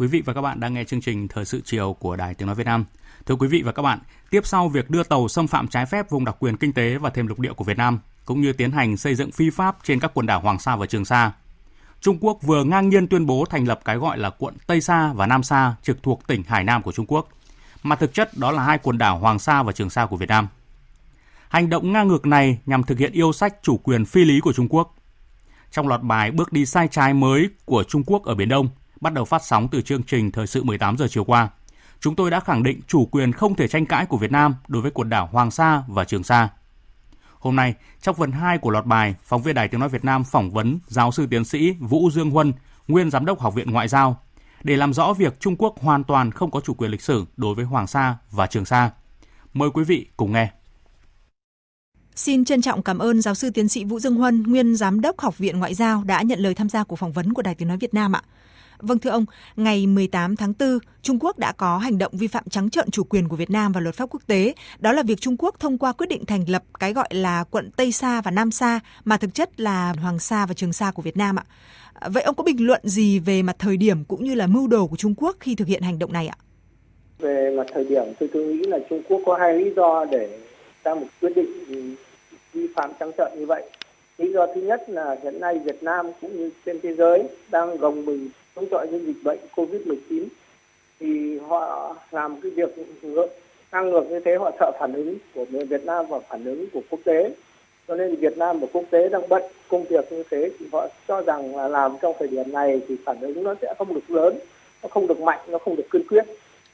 Quý vị và các bạn đang nghe chương trình Thời sự chiều của Đài Tiếng Nói Việt Nam. Thưa quý vị và các bạn, tiếp sau việc đưa tàu xâm phạm trái phép vùng đặc quyền kinh tế và thêm lục địa của Việt Nam, cũng như tiến hành xây dựng phi pháp trên các quần đảo Hoàng Sa và Trường Sa, Trung Quốc vừa ngang nhiên tuyên bố thành lập cái gọi là quận Tây Sa và Nam Sa trực thuộc tỉnh Hải Nam của Trung Quốc, mà thực chất đó là hai quần đảo Hoàng Sa và Trường Sa của Việt Nam. Hành động ngang ngược này nhằm thực hiện yêu sách chủ quyền phi lý của Trung Quốc. Trong loạt bài bước đi sai trái mới của Trung Quốc ở Biển Đông, bắt đầu phát sóng từ chương trình Thời sự 18 giờ chiều qua, chúng tôi đã khẳng định chủ quyền không thể tranh cãi của Việt Nam đối với quần đảo Hoàng Sa và Trường Sa. Hôm nay, trong phần 2 của loạt bài, phóng viên Đài Tiếng Nói Việt Nam phỏng vấn giáo sư tiến sĩ Vũ Dương Huân, nguyên giám đốc Học viện Ngoại giao, để làm rõ việc Trung Quốc hoàn toàn không có chủ quyền lịch sử đối với Hoàng Sa và Trường Sa. Mời quý vị cùng nghe. Xin trân trọng cảm ơn giáo sư tiến sĩ Vũ Dương Huân, nguyên giám đốc Học viện Ngoại giao đã nhận lời tham gia cuộc phỏng vấn của Đài Tiếng nói Việt Nam ạ. Vâng thưa ông, ngày 18 tháng 4, Trung Quốc đã có hành động vi phạm trắng trợn chủ quyền của Việt Nam và luật pháp quốc tế. Đó là việc Trung Quốc thông qua quyết định thành lập cái gọi là quận Tây Sa và Nam Sa mà thực chất là Hoàng Sa và Trường Sa của Việt Nam ạ. Vậy ông có bình luận gì về mặt thời điểm cũng như là mưu đồ của Trung Quốc khi thực hiện hành động này ạ? Về mặt thời điểm tôi, tôi nghĩ là Trung Quốc có hai lý do để ra một quyết định vi phạm trắng trợn như vậy. Lý do thứ nhất là hiện nay Việt Nam cũng như trên thế giới đang gồng mình chống chọi với dịch bệnh Covid-19 thì họ làm cái việc ngược, ngang ngược như thế, họ sợ phản ứng của người Việt Nam và phản ứng của quốc tế. Cho nên Việt Nam và quốc tế đang bận công việc như thế, thì họ cho rằng là làm trong thời điểm này thì phản ứng nó sẽ không được lớn, nó không được mạnh, nó không được kiên quyết.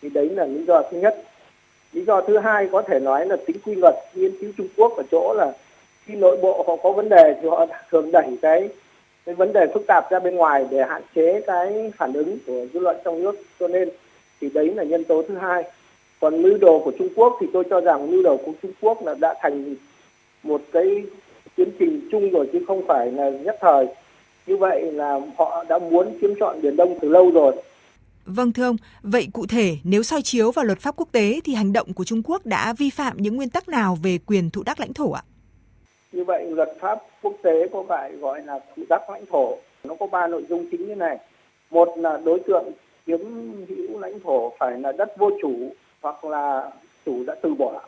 Thì đấy là lý do thứ nhất. Lý do thứ hai có thể nói là tính quy luật nghiên cứu Trung Quốc ở chỗ là khi nội bộ họ có vấn đề thì họ thường đẩy cái cái vấn đề phức tạp ra bên ngoài để hạn chế cái phản ứng của dư luận trong nước. Cho nên thì đấy là nhân tố thứ hai. Còn mưu đồ của Trung Quốc thì tôi cho rằng mưu đồ của Trung Quốc là đã thành một cái tiến trình chung rồi chứ không phải là nhất thời. Như vậy là họ đã muốn chiếm trọn biển Đông từ lâu rồi. Vâng thưa ông, vậy cụ thể nếu soi chiếu vào luật pháp quốc tế thì hành động của Trung Quốc đã vi phạm những nguyên tắc nào về quyền thụ đắc lãnh thổ ạ? Như vậy luật pháp quốc tế có phải gọi là thủ tắc lãnh thổ. Nó có ba nội dung chính như này. Một là đối tượng chiếm hữu lãnh thổ phải là đất vô chủ hoặc là chủ đã từ bỏ.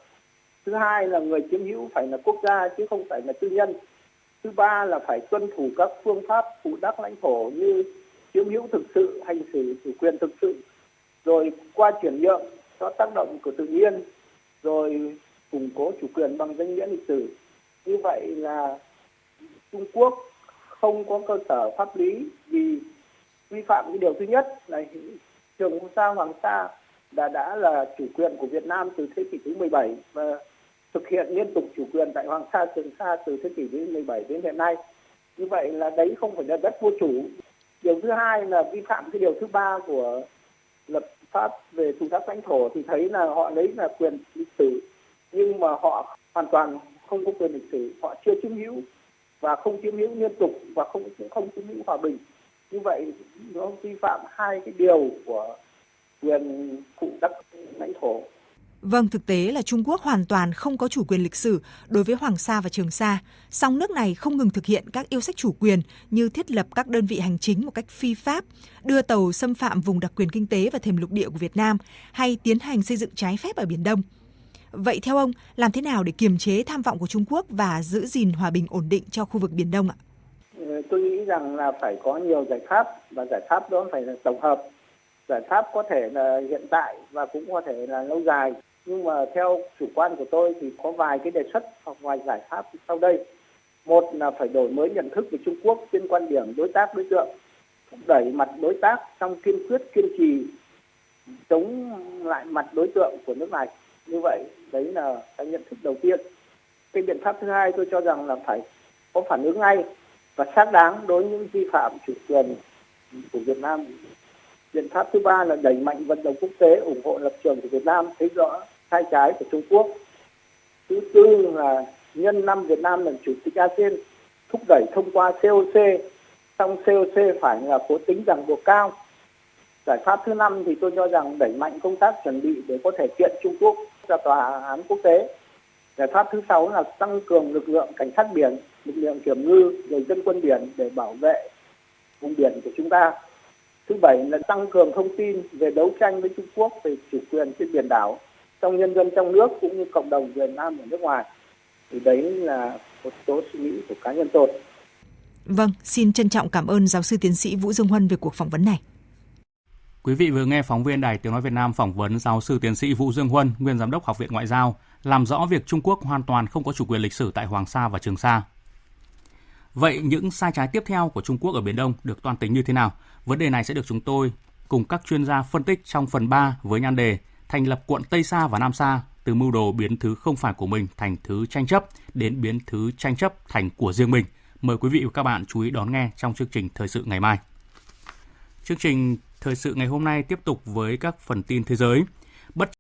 Thứ hai là người chiếm hữu phải là quốc gia chứ không phải là tư nhân. Thứ ba là phải tuân thủ các phương pháp thủ đắc lãnh thổ như chiếm hữu thực sự, hành xử chủ quyền thực sự, rồi qua chuyển nhượng do tác động của tự nhiên, rồi củng cố chủ quyền bằng danh nghĩa lịch sử như vậy là Trung Quốc không có cơ sở pháp lý vì vi phạm cái điều thứ nhất là Trường Sa Hoàng Sa đã đã là chủ quyền của Việt Nam từ thế kỷ thứ 17 và thực hiện liên tục chủ quyền tại Hoàng Sa, Trường Sa từ thế kỷ thứ 17 đến hiện nay. Như vậy là đấy không phải là đất vô chủ. Điều thứ hai là vi phạm cái điều thứ ba của luật pháp về chủ thác lãnh thổ thì thấy là họ lấy là quyền lịch sử nhưng mà họ hoàn toàn không có quyền lịch sử họ chưa chiếm hữu và không chiếm hữu liên tục và không cũng không chiếm hữu hòa bình như vậy nó vi phạm hai cái điều của quyền phụ đắc lãnh thổ Vâng, thực tế là Trung Quốc hoàn toàn không có chủ quyền lịch sử đối với Hoàng Sa và Trường Sa. Song nước này không ngừng thực hiện các yêu sách chủ quyền như thiết lập các đơn vị hành chính một cách phi pháp, đưa tàu xâm phạm vùng đặc quyền kinh tế và thềm lục địa của Việt Nam hay tiến hành xây dựng trái phép ở Biển Đông. Vậy theo ông, làm thế nào để kiềm chế tham vọng của Trung Quốc và giữ gìn hòa bình ổn định cho khu vực Biển Đông ạ? Ờ, tôi nghĩ rằng là phải có nhiều giải pháp và giải pháp đó phải là tổng hợp. Giải pháp có thể là hiện tại và cũng có thể là lâu dài. Nhưng mà theo chủ quan của tôi thì có vài cái đề xuất hoặc vài giải pháp sau đây. Một là phải đổi mới nhận thức về Trung Quốc trên quan điểm đối tác đối tượng, đẩy mặt đối tác trong kiên quyết kiên trì chống lại mặt đối tượng của nước này như vậy, đấy là cái nhận thức đầu tiên. Cái biện pháp thứ hai tôi cho rằng là phải có phản ứng ngay và xác đáng đối với những vi phạm chủ quyền của Việt Nam. Biện pháp thứ ba là đẩy mạnh vận động quốc tế ủng hộ lập trường của Việt Nam, thấy rõ sai trái của Trung Quốc. Thứ tư là nhân năm Việt Nam làm chủ tịch ASEAN, thúc đẩy thông qua COC trong COC phải là có tính ràng buộc cao. Giải pháp thứ năm thì tôi cho rằng đẩy mạnh công tác chuẩn bị để có thể kiện Trung Quốc ra tòa án quốc tế giải pháp thứ sáu là tăng cường lực lượng cảnh sát biển lực lượng kiểm ngư rồi dân quân biển để bảo vệ vùng biển của chúng ta Thứ bảy là tăng cường thông tin về đấu tranh với Trung Quốc về chủ quyền trên biển đảo trong nhân dân trong nước cũng như cộng đồng Việt Nam ở nước ngoài. Thì đấy là một số suy nghĩ của cá nhân tôi. Vâng, xin trân trọng cảm ơn giáo sư tiến sĩ Vũ Dương Huân về cuộc phỏng vấn này. Quý vị vừa nghe phóng viên Đài Tiếng Nói Việt Nam phỏng vấn giáo sư tiến sĩ Vũ Dương Huân, nguyên giám đốc Học viện Ngoại giao, làm rõ việc Trung Quốc hoàn toàn không có chủ quyền lịch sử tại Hoàng Sa và Trường Sa. Vậy những sai trái tiếp theo của Trung Quốc ở Biển Đông được toan tính như thế nào? Vấn đề này sẽ được chúng tôi cùng các chuyên gia phân tích trong phần 3 với nhan đề thành lập quận Tây Sa và Nam Sa từ mưu đồ biến thứ không phải của mình thành thứ tranh chấp đến biến thứ tranh chấp thành của riêng mình. Mời quý vị và các bạn chú ý đón nghe trong chương trình thời sự ngày mai. Chương trình thời sự ngày hôm nay tiếp tục với các phần tin thế giới. Bất